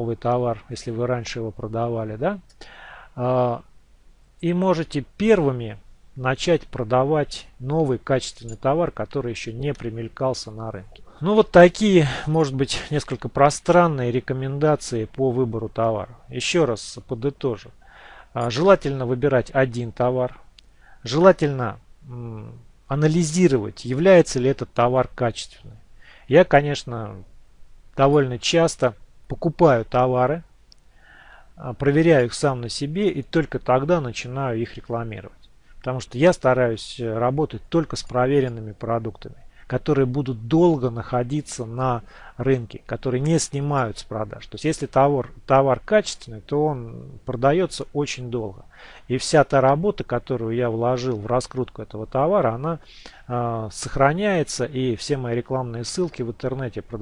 новый товар, если вы раньше его продавали, да, а, и можете первыми начать продавать новый качественный товар, который еще не примелькался на рынке. Ну вот такие, может быть, несколько пространные рекомендации по выбору товара. Еще раз подытожу. А, желательно выбирать один товар. Желательно анализировать, является ли этот товар качественным. Я, конечно, довольно часто покупаю товары, а, проверяю их сам на себе и только тогда начинаю их рекламировать. Потому что я стараюсь э, работать только с проверенными продуктами, которые будут долго находиться на рынке, которые не снимают с продаж. То есть если товар, товар качественный, то он продается очень долго. И вся та работа, которую я вложил в раскрутку этого товара, она э, сохраняется и все мои рекламные ссылки в интернете